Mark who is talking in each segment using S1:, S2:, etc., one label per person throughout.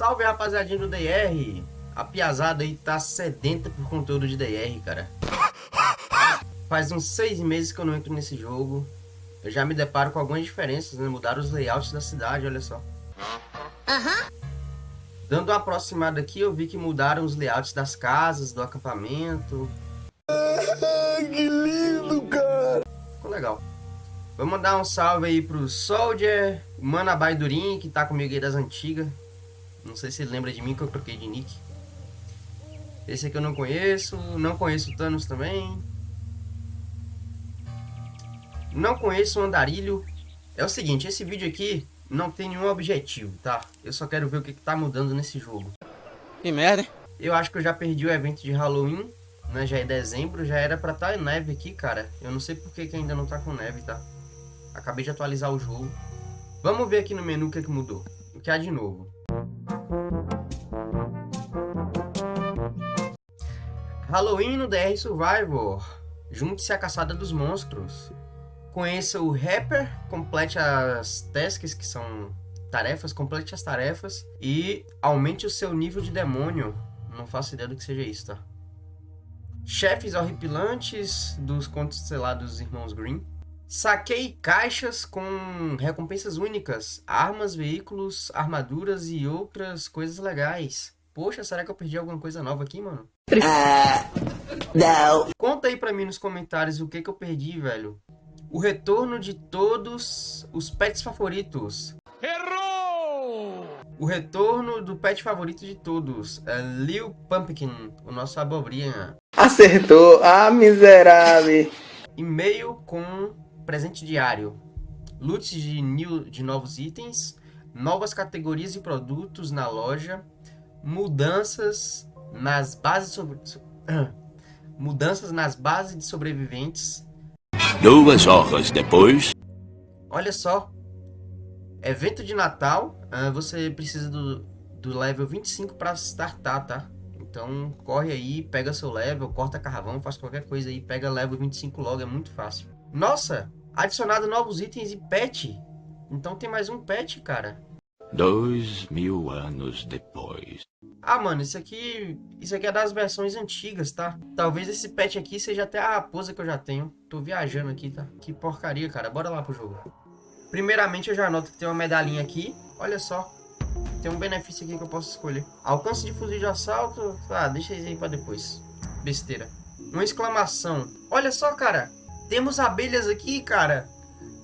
S1: Salve rapaziadinha do DR! A piazada aí tá sedenta por conteúdo de DR, cara. Faz uns seis meses que eu não entro nesse jogo. Eu já me deparo com algumas diferenças, né? Mudaram os layouts da cidade, olha só. Uhum. Dando uma aproximada aqui, eu vi que mudaram os layouts das casas, do acampamento.
S2: que lindo, cara!
S1: Ficou legal. Vamos mandar um salve aí pro Soldier, o Manabai Durin, que tá comigo aí das antigas. Não sei se ele lembra de mim que eu troquei de nick. Esse aqui eu não conheço. Não conheço o Thanos também. Não conheço o Andarilho. É o seguinte, esse vídeo aqui não tem nenhum objetivo, tá? Eu só quero ver o que, que tá mudando nesse jogo.
S3: Que merda, hein?
S1: Eu acho que eu já perdi o evento de Halloween, né? Já é dezembro, já era pra estar tá neve aqui, cara. Eu não sei por que, que ainda não tá com neve, tá? Acabei de atualizar o jogo. Vamos ver aqui no menu o que, que mudou. O que há de novo. Halloween no DR Survivor. Junte-se à caçada dos monstros. Conheça o Rapper, complete as tasks, que são tarefas, complete as tarefas e aumente o seu nível de demônio. Não faço ideia do que seja isso, tá? Chefes horripilantes dos contos, lá, dos irmãos Green. Saquei caixas com recompensas únicas, armas, veículos, armaduras e outras coisas legais. Poxa, será que eu perdi alguma coisa nova aqui, mano? Uh, não. Conta aí pra mim nos comentários o que que eu perdi, velho. O retorno de todos os pets favoritos. Errou! O retorno do pet favorito de todos. É Lil Pumpkin, o nosso abobrinha.
S2: Acertou! Ah, miserável!
S1: E-mail com presente diário. Loot de, new, de novos itens. Novas categorias de produtos na loja. Mudanças nas bases sobre... Mudanças nas bases de sobreviventes
S4: Duas horas depois...
S1: Olha só. Evento de Natal. Uh, você precisa do, do level 25 para startar, tá? Então corre aí, pega seu level, corta carvão, faz qualquer coisa aí, pega level 25 logo, é muito fácil. Nossa, adicionado novos itens e pet. Então tem mais um pet, cara.
S4: Dois mil anos depois.
S1: Ah, mano, isso aqui, isso aqui é das versões antigas, tá? Talvez esse pet aqui seja até a raposa que eu já tenho. Tô viajando aqui, tá? Que porcaria, cara. Bora lá pro jogo. Primeiramente, eu já noto que tem uma medalhinha aqui. Olha só. Tem um benefício aqui que eu posso escolher. Alcance de fuzil de assalto. Ah, deixa isso aí pra depois. Besteira. Uma exclamação. Olha só, cara. Temos abelhas aqui, cara.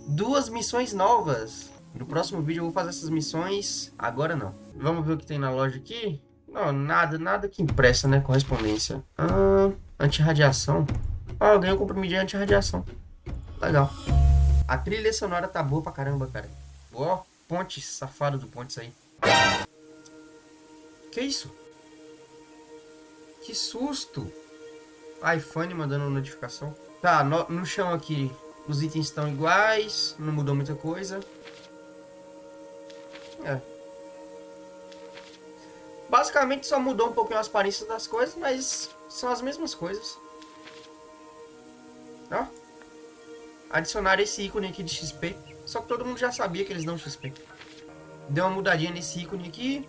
S1: Duas missões novas. No próximo vídeo eu vou fazer essas missões. Agora não. Vamos ver o que tem na loja aqui. Não, nada, nada que impressa, né? Correspondência. Ah, antirradiação. Ah, eu ganhei um comprimido de antirradiação. Legal. A trilha sonora tá boa pra caramba, cara. Ó, ponte safado do Pontes aí. Que isso? Que susto! iPhone mandando notificação. Tá, no, no chão aqui os itens estão iguais, não mudou muita coisa. É, Basicamente só mudou um pouquinho as aparências das coisas, mas são as mesmas coisas. Ó. Adicionar esse ícone aqui de XP. Só que todo mundo já sabia que eles dão XP. Deu uma mudadinha nesse ícone aqui.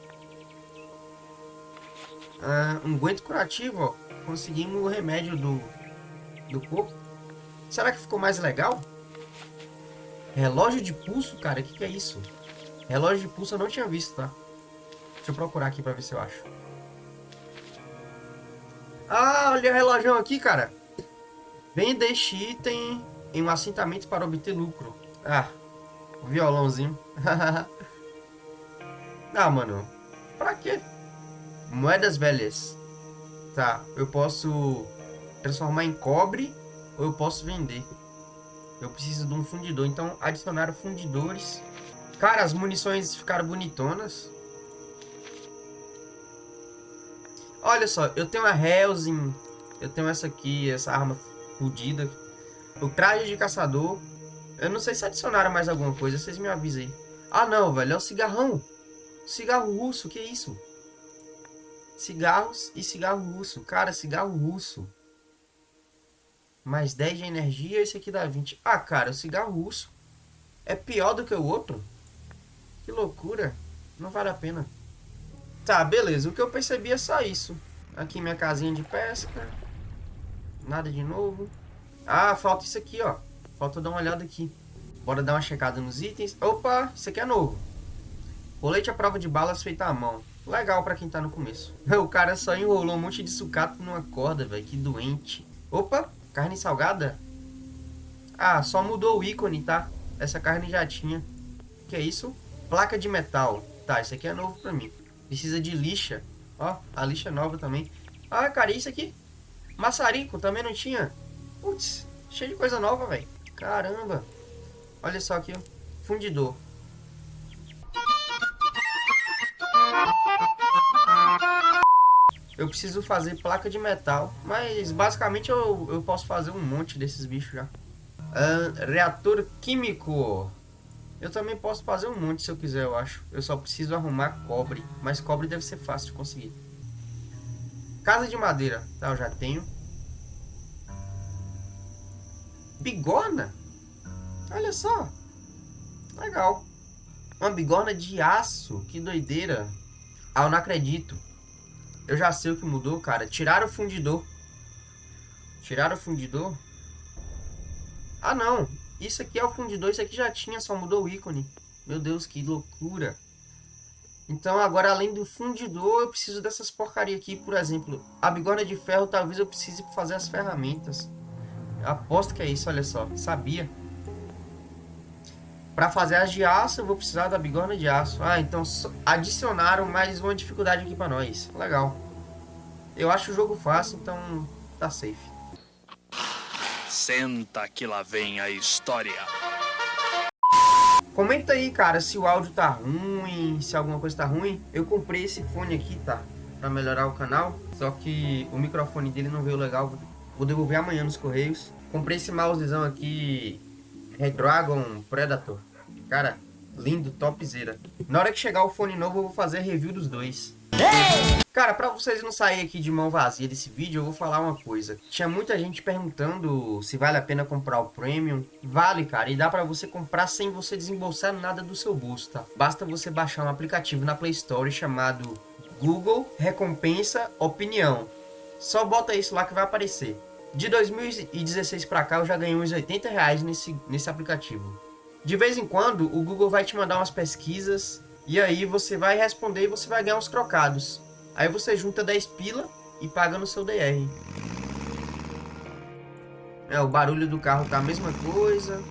S1: Ah, um guento curativo, ó. Conseguimos o remédio do, do corpo. Será que ficou mais legal? Relógio de pulso, cara, o que, que é isso? Relógio de pulso eu não tinha visto, tá? Deixa eu procurar aqui pra ver se eu acho. Ah, olha o relógio aqui, cara. Venda este item em um assentamento para obter lucro. Ah, violãozinho. ah, mano. Pra quê? Moedas velhas. Tá, eu posso transformar em cobre ou eu posso vender. Eu preciso de um fundidor. Então, adicionar fundidores. Cara, as munições ficaram bonitonas. Olha só, eu tenho a Hellsing, eu tenho essa aqui, essa arma fodida. O traje de caçador. Eu não sei se adicionaram mais alguma coisa, vocês me avisem aí. Ah não, velho, é o cigarrão. Cigarro russo, que isso? Cigarros e cigarro russo. Cara, cigarro russo. Mais 10 de energia, esse aqui dá 20. Ah, cara, o cigarro russo é pior do que o outro? Que loucura. Não vale a pena. Tá, beleza. O que eu percebi é só isso. Aqui minha casinha de pesca. Nada de novo. Ah, falta isso aqui, ó. Falta dar uma olhada aqui. Bora dar uma checada nos itens. Opa, isso aqui é novo. Colete à prova de balas feita à mão. Legal pra quem tá no começo. O cara só enrolou um monte de sucata numa corda, velho. Que doente. Opa, carne salgada? Ah, só mudou o ícone, tá? Essa carne já tinha. Que é isso? Placa de metal. Tá, isso aqui é novo pra mim. Precisa de lixa. Ó, a lixa é nova também. Ah, cara, isso aqui? Maçarico, também não tinha. Putz, cheio de coisa nova, velho. Caramba. Olha só aqui, ó. Fundidor. Eu preciso fazer placa de metal, mas basicamente eu, eu posso fazer um monte desses bichos já. Uh, reator químico. Eu também posso fazer um monte se eu quiser, eu acho. Eu só preciso arrumar cobre, mas cobre deve ser fácil de conseguir. Casa de madeira, tá, eu já tenho. Bigorna? Olha só. Legal. Uma bigorna de aço, que doideira. Ah, eu não acredito. Eu já sei o que mudou, cara. Tiraram o fundidor. Tiraram o fundidor? Ah, não. Isso aqui é o fundidor. Isso aqui já tinha, só mudou o ícone. Meu Deus, que loucura. Então, agora, além do fundidor, eu preciso dessas porcaria aqui. Por exemplo, a bigorna de ferro, talvez eu precise fazer as ferramentas. Aposto que é isso, olha só. Sabia. Para fazer as de aço, eu vou precisar da bigorna de aço. Ah, então adicionaram mais uma dificuldade aqui para nós. Legal. Eu acho o jogo fácil, então tá safe.
S3: Senta que lá vem a história.
S1: Comenta aí, cara, se o áudio tá ruim, se alguma coisa tá ruim. Eu comprei esse fone aqui, tá? Pra melhorar o canal. Só que o microfone dele não veio legal. Vou devolver amanhã nos correios. Comprei esse mousezão aqui, Redragon Predator. Cara, lindo, topzera. Na hora que chegar o fone novo, eu vou fazer review dos dois. Cara, pra vocês não saírem aqui de mão vazia desse vídeo, eu vou falar uma coisa. Tinha muita gente perguntando se vale a pena comprar o Premium. Vale, cara, e dá pra você comprar sem você desembolsar nada do seu bolso, tá? Basta você baixar um aplicativo na Play Store chamado Google Recompensa Opinião. Só bota isso lá que vai aparecer. De 2016 pra cá, eu já ganhei uns 80 reais nesse, nesse aplicativo. De vez em quando, o Google vai te mandar umas pesquisas e aí você vai responder e você vai ganhar uns trocados. Aí você junta 10 pila e paga no seu DR. É, o barulho do carro tá a mesma coisa.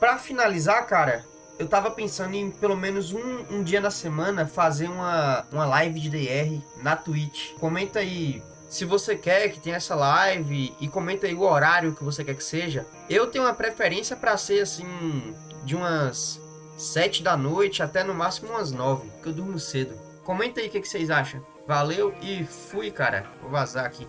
S1: Pra finalizar, cara, eu tava pensando em pelo menos um, um dia na semana fazer uma, uma live de DR na Twitch. Comenta aí se você quer que tenha essa live e comenta aí o horário que você quer que seja. Eu tenho uma preferência para ser assim de umas 7 da noite até no máximo umas 9, porque eu durmo cedo. Comenta aí o que, que vocês acham. Valeu e fui, cara. Vou vazar aqui.